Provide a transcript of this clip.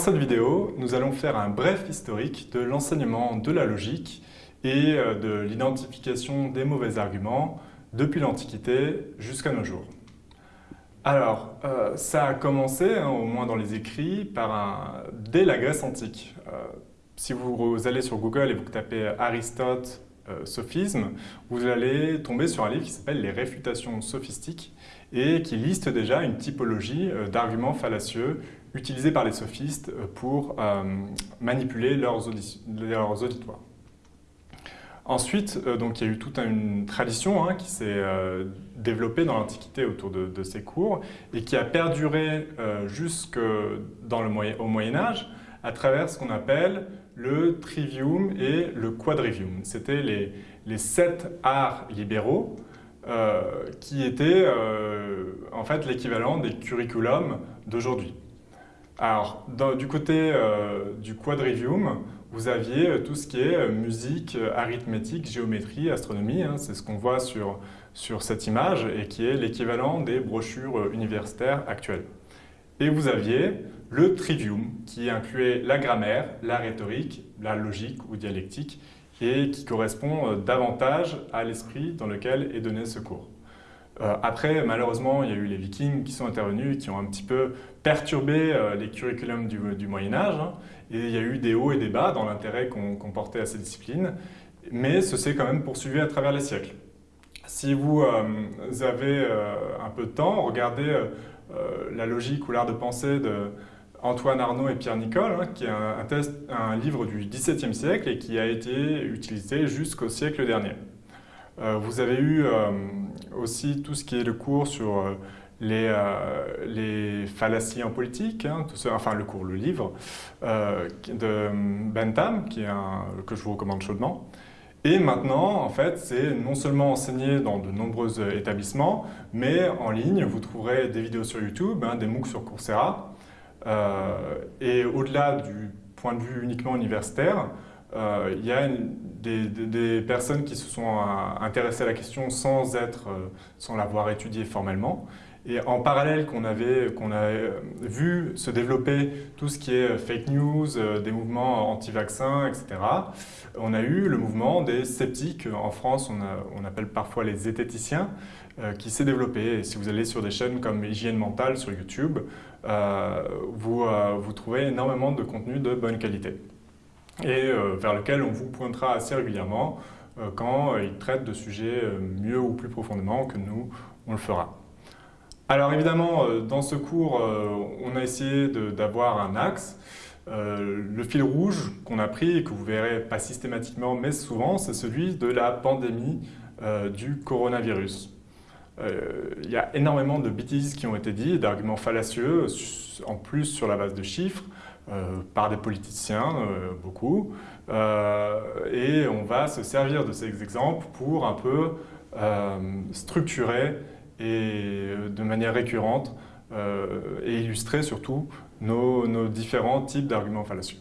cette vidéo, nous allons faire un bref historique de l'enseignement de la logique et euh, de l'identification des mauvais arguments depuis l'Antiquité jusqu'à nos jours. Alors, euh, ça a commencé, hein, au moins dans les écrits, par un... dès la Grèce antique. Euh, si vous allez sur Google et vous tapez Aristote sophisme, vous allez tomber sur un livre qui s'appelle Les réfutations sophistiques et qui liste déjà une typologie d'arguments fallacieux utilisés par les sophistes euh, pour euh, manipuler leurs, auditoires. Ensuite, euh, donc, il y a eu toute une tradition hein, qui s'est développée dans l'Antiquité autour de, ces cours et qui a perduré jusque dans le moyen, au Moyen Âge à travers ce qu'on appelle le trivium et le quadrivium. C'était les, les, sept arts libéraux qui étaient en fait l'équivalent des curriculums d'aujourd'hui. Alors, du côté euh, du quadrivium, vous aviez euh, tout ce qui est euh, musique, arithmétique, géométrie, astronomie. Hein, c'est ce qu'on voit sur, sur cette image et qui est l'équivalent des brochures universitaires actuelles. Et vous aviez le trivium qui incluait la grammaire, la rhétorique, la logique ou dialectique et qui correspond davantage à l'esprit dans lequel est donné ce cours. Euh, après, malheureusement, il y a eu les vikings qui sont intervenus qui ont un petit peu perturbé euh, les curriculums du, Moyen-Âge. Hein. et il y a eu des hauts et des bas dans l'intérêt qu'on portait à ces disciplines. Mais ce s'est quand même poursuivi à travers les siècles. Si vous euh, avez un peu de temps, regardez la logique ou l'art de pensée de Antoine Arnaud et Pierre Nicole, hein, qui est un, livre du XVIIe siècle et qui a été utilisé jusqu'au siècle dernier. Vous avez eu aussi tout ce qui est le cours sur euh, les, les, fallacies en politique, hein, enfin le cours, le livre de Bentham, qui est un, que je vous recommande chaudement. Et maintenant, en fait, c'est non seulement enseigné dans de nombreux établissements, mais en ligne, vous trouverez des vidéos sur YouTube, hein, des MOOC sur Coursera. et au-delà du point de vue uniquement universitaire, euh, il y a des, personnes qui se sont euh, intéressées à la question sans être, euh, sans l'avoir étudiée formellement. Et en parallèle qu'on avait, a vu se développer tout ce qui est fake news, des mouvements anti-vaccins, etc., on a eu le mouvement des sceptiques. En France, on, appelle parfois les zététiciens, qui s'est développé. Si vous allez sur des chaînes comme Hygiène Mentale sur YouTube, vous, vous trouvez énormément de contenu de bonne qualité et euh, vers lequel on vous pointera assez régulièrement euh, quand euh, il traite de sujets mieux ou plus profondément que nous, on le fera. Alors évidemment, dans ce cours, on a essayé d'avoir un axe. le fil rouge qu'on a pris et que vous verrez pas systématiquement mais souvent, c'est celui de la pandémie du coronavirus. Il y a énormément de bêtises qui ont été dites, d'arguments fallacieux, en plus sur la base de chiffres, par des politiciens, euh, beaucoup. Euh, et on va se servir de ces exemples pour un peu structurer et de manière récurrente et illustrer surtout nos différents types d'arguments fallacieux.